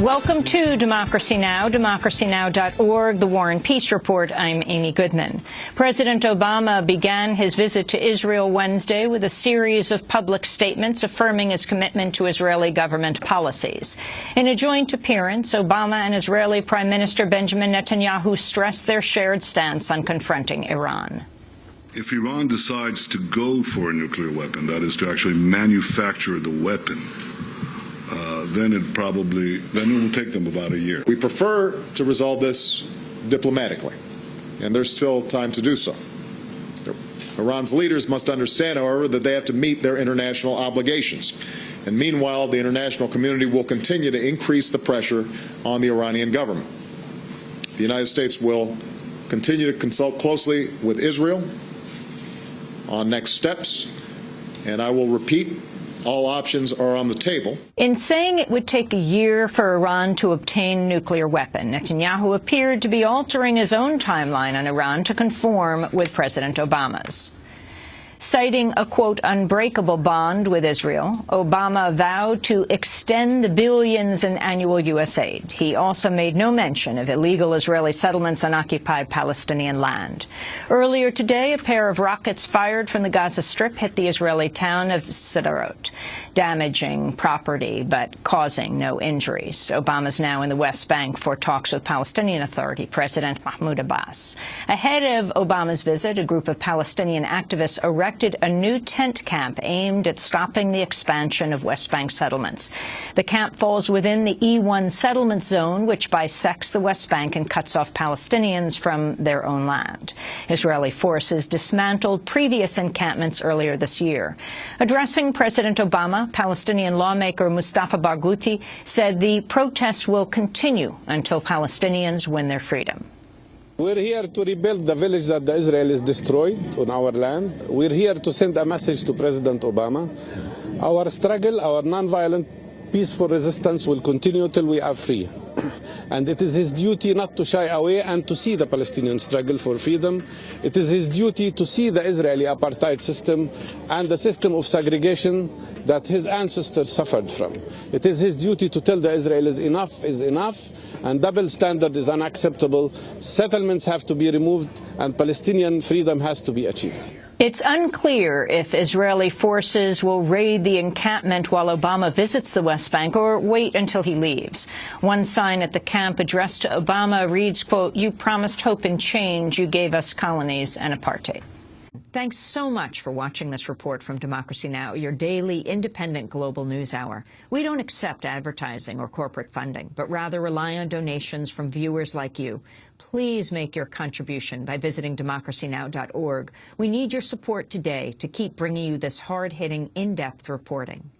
Welcome to Democracy Now!, democracynow.org, the War and Peace Report. I'm Amy Goodman. President Obama began his visit to Israel Wednesday with a series of public statements affirming his commitment to Israeli government policies. In a joint appearance, Obama and Israeli Prime Minister Benjamin Netanyahu stressed their shared stance on confronting Iran. If Iran decides to go for a nuclear weapon, that is to actually manufacture the weapon, uh, then it probably then it will take them about a year. We prefer to resolve this diplomatically, and there's still time to do so. Iran's leaders must understand, however, that they have to meet their international obligations. And meanwhile, the international community will continue to increase the pressure on the Iranian government. The United States will continue to consult closely with Israel on next steps, and I will repeat all options are on the table. In saying it would take a year for Iran to obtain nuclear weapon, Netanyahu appeared to be altering his own timeline on Iran to conform with President Obama's. Citing a, quote, unbreakable bond with Israel, Obama vowed to extend the billions in annual U.S. aid. He also made no mention of illegal Israeli settlements on occupied Palestinian land. Earlier today, a pair of rockets fired from the Gaza Strip hit the Israeli town of Sderot, damaging property but causing no injuries. Obama's now in the West Bank for talks with Palestinian Authority President Mahmoud Abbas. Ahead of Obama's visit, a group of Palestinian activists arrested erected a new tent camp aimed at stopping the expansion of West Bank settlements. The camp falls within the E1 settlement zone, which bisects the West Bank and cuts off Palestinians from their own land. Israeli forces dismantled previous encampments earlier this year. Addressing President Obama, Palestinian lawmaker Mustafa Barghouti said the protests will continue until Palestinians win their freedom. We're here to rebuild the village that the Israelis destroyed on our land. We're here to send a message to President Obama. Our struggle, our nonviolent, peaceful resistance will continue till we are free. And it is his duty not to shy away and to see the Palestinian struggle for freedom. It is his duty to see the Israeli apartheid system and the system of segregation that his ancestors suffered from. It is his duty to tell the Israelis enough is enough and double standard is unacceptable. Settlements have to be removed and Palestinian freedom has to be achieved. It's unclear if Israeli forces will raid the encampment while Obama visits the West Bank or wait until he leaves. One sign at the camp addressed to Obama reads, quote, you promised hope and change, you gave us colonies and apartheid. Thanks so much for watching this report from Democracy Now!, your daily independent global news hour. We don't accept advertising or corporate funding, but rather rely on donations from viewers like you. Please make your contribution by visiting democracynow.org. We need your support today to keep bringing you this hard-hitting, in-depth reporting.